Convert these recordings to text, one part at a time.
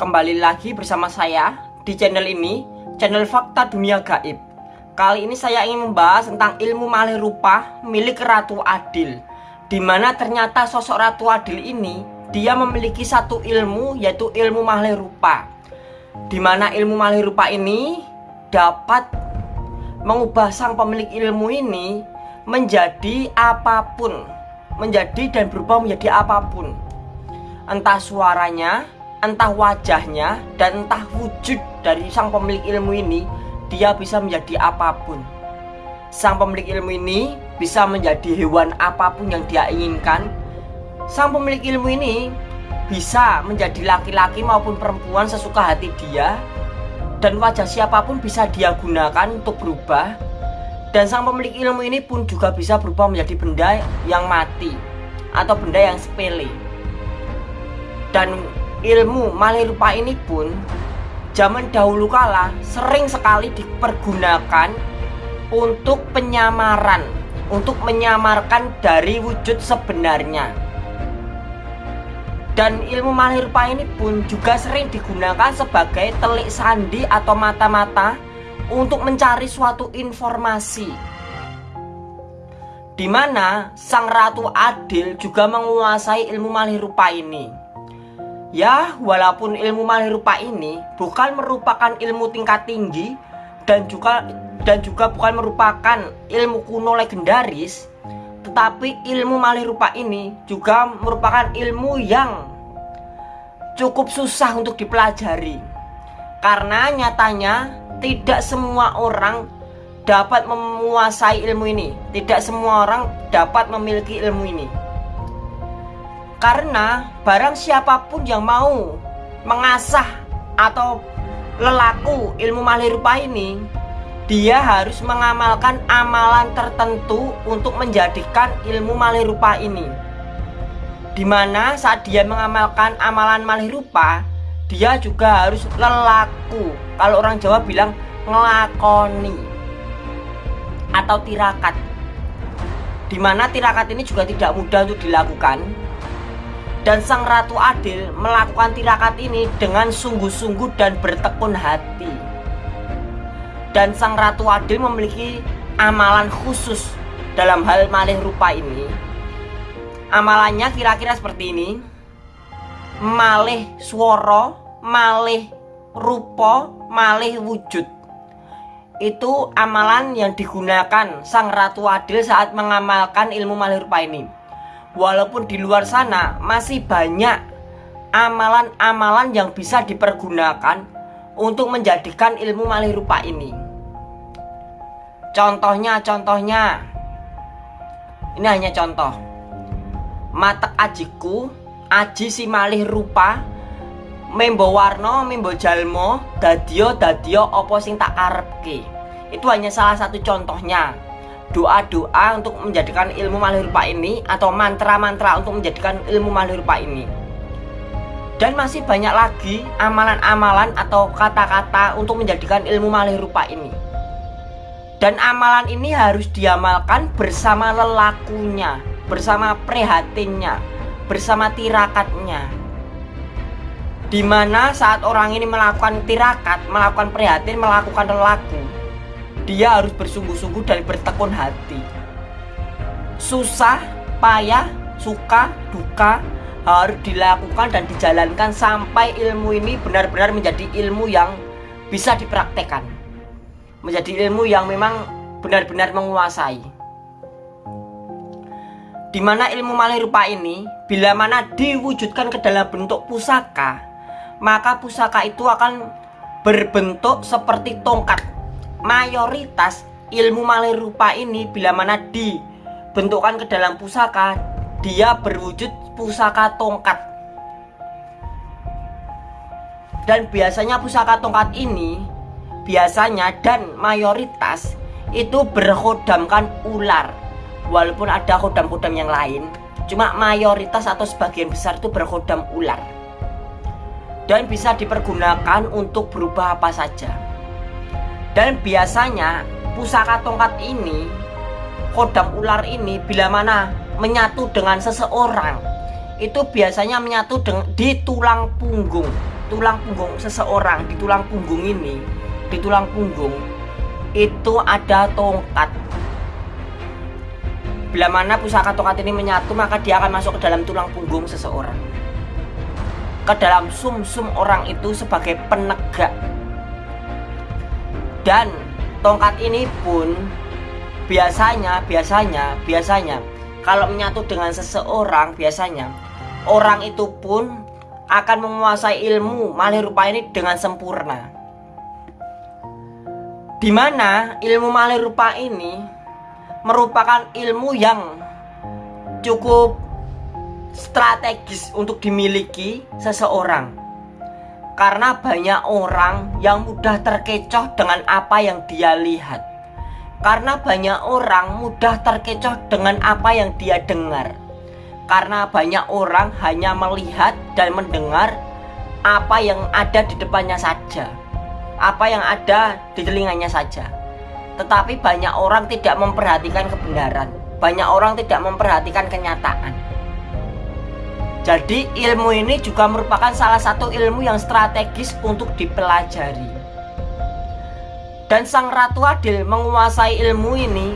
Kembali lagi bersama saya di channel ini Channel Fakta Dunia Gaib. Kali ini saya ingin membahas tentang ilmu malih rupa milik Ratu Adil Di mana ternyata sosok Ratu Adil ini Dia memiliki satu ilmu yaitu ilmu malih rupa. Di mana ilmu malih rupa ini dapat mengubah sang pemilik ilmu ini menjadi apa pun menjadi dan berubah menjadi apa pun. Entah suaranya entah wajahnya dan entah wujud dari sang pemilik ilmu ini dia bisa menjadi apa pun. Sang pemilik ilmu ini bisa menjadi hewan apa pun yang dia inginkan. Sang pemilik ilmu ini bisa menjadi laki-laki maupun perempuan sesuka hati dia dan wajah siapa pun bisa dia gunakan untuk berubah. Dan sang pemilik ilmu ini pun juga bisa berubah menjadi benda yang mati atau benda yang sepele. Dan ilmu malih rupa ini pun zaman dahulu kala sering sekali dipergunakan untuk penyamaran untuk menyamarkan dari wujud sebenarnya. Dan ilmu malih rupa ini pun juga sering digunakan sebagai telik sandi atau mata-mata untuk mencari suatu informasi. Di mana sang ratu adil juga menguasai ilmu malih rupa ini Ya, walaupun ilmu rupa ini bukan merupakan ilmu tingkat tinggi dan juga dan juga bukan merupakan ilmu kuno legendaris, tetapi ilmu rupa ini juga merupakan ilmu yang cukup susah untuk dipelajari. Karena nyatanya tidak semua orang dapat menguasai ilmu ini, tidak semua orang dapat memiliki ilmu ini. Karena barang siapa pun yang mau mengasah atau lelaku ilmu malih rupa ini Dia harus mengamalkan amalan tertentu untuk menjadikan ilmu malih rupa ini. Di mana saat dia mengamalkan amalan malih rupa Dia juga harus lelaku. Kalau orang Jawa bilang ngelakoni Atau tirakat. Di mana tirakat ini juga tidak mudah untuk dilakukan dan sang ratu adil melakukan tirakat ini dengan sungguh-sungguh dan bertekun hati. Dan sang ratu adil memiliki amalan khusus dalam hal malih rupa ini. Amalannya kira-kira seperti ini. Malih suara malih rupa malih wujud. Itu amalan yang digunakan sang ratu adil saat mengamalkan ilmu malih rupa ini walaupun di luar sana masih banyak amalan-amalan yang bisa dipergunakan untuk menjadikan ilmu malih rupa ini. Contohnya, contohnya, ini hanya contoh. Matek ajiku, aji si malih rupa, membo warno, membo jalmo, dadio, dadio, opo sing tak karepke. Itu hanya salah satu contohnya doa-doa untuk menjadikan ilmu malih rupa ini atau mantra-mantra untuk menjadikan ilmu malih rupa ini. Dan masih banyak lagi amalan-amalan atau kata-kata untuk menjadikan ilmu malih rupa ini. Dan amalan ini harus diamalkan bersama lelakunya bersama prihatinnya bersama tirakatnya. Di mana saat orang ini melakukan tirakat melakukan prihatin melakukan lelaku dia harus bersungguh-sungguh dan bertekun hati. Susah payah suka duka harus dilakukan dan dijalankan sampai ilmu ini benar-benar menjadi ilmu yang bisa dipraktekkan. Menjadi ilmu yang memang benar-benar menguasai. Di mana ilmu malih rupa ini bila mana diwujudkan ke dalam bentuk pusaka maka pusaka itu akan berbentuk seperti tongkat mayoritas ilmu malih rupa ini bila mana dibentukkan ke dalam pusaka dia berwujud pusaka tongkat. Dan biasanya pusaka tongkat ini biasanya dan mayoritas itu berhodamkan ular walaupun ada hodam-hodam yang lain. Cuma mayoritas atau sebagian besar itu berhodam ular. Dan bisa dipergunakan untuk berubah apa saja dan biasanya pusaka tongkat ini kodam ular ini bila mana menyatu dengan seseorang itu biasanya menyatu di tulang punggung. Tulang punggung seseorang di tulang punggung ini di tulang punggung itu ada tongkat. Bila mana pusaka tongkat ini menyatu maka dia akan masuk ke dalam tulang punggung seseorang. Ke dalam sum-sum orang itu sebagai penegak dan tongkat ini pun biasanya biasanya biasanya kalau menyatu dengan seseorang biasanya orang itu pun akan menguasai ilmu malih rupa ini dengan sempurna. Di mana ilmu malih rupa ini merupakan ilmu yang cukup strategis untuk dimiliki seseorang. Karena banyak orang yang mudah terkecoh dengan apa yang dia lihat. Karena banyak orang mudah terkecoh dengan apa yang dia dengar. Karena banyak orang hanya melihat dan mendengar apa yang ada di depannya saja. Apa yang ada di telinganya saja. Tetapi banyak orang tidak memperhatikan kebenaran. Banyak orang tidak memperhatikan kenyataan jadi ilmu ini juga merupakan salah satu ilmu yang strategis untuk dipelajari. Dan sang ratu adil menguasai ilmu ini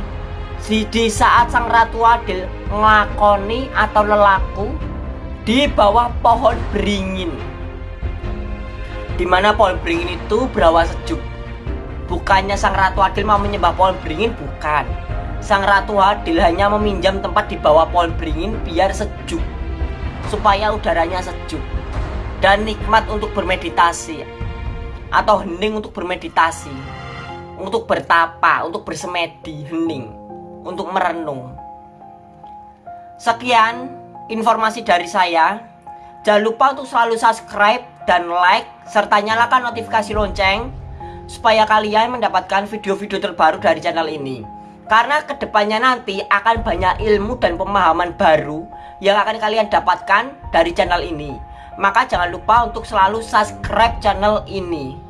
di, saat sang ratu adil ngelakoni atau lelaku di bawah pohon beringin. Di mana pohon beringin itu berawa sejuk. Bukannya sang ratu adil mau menyembah pohon beringin bukan. Sang ratu adil hanya meminjam tempat di bawah pohon beringin biar sejuk supaya udaranya sejuk dan nikmat untuk bermeditasi atau hening untuk bermeditasi untuk bertapa, untuk bersemedi, hening untuk merenung. Sekian informasi dari saya. Jangan lupa untuk selalu subscribe dan like serta nyalakan notifikasi lonceng supaya kalian mendapatkan video-video terbaru dari channel ini. Karena ke depannya nanti akan banyak ilmu dan pemahaman baru yang akan kalian dapatkan dari channel ini. Maka jangan lupa untuk selalu subscribe channel ini.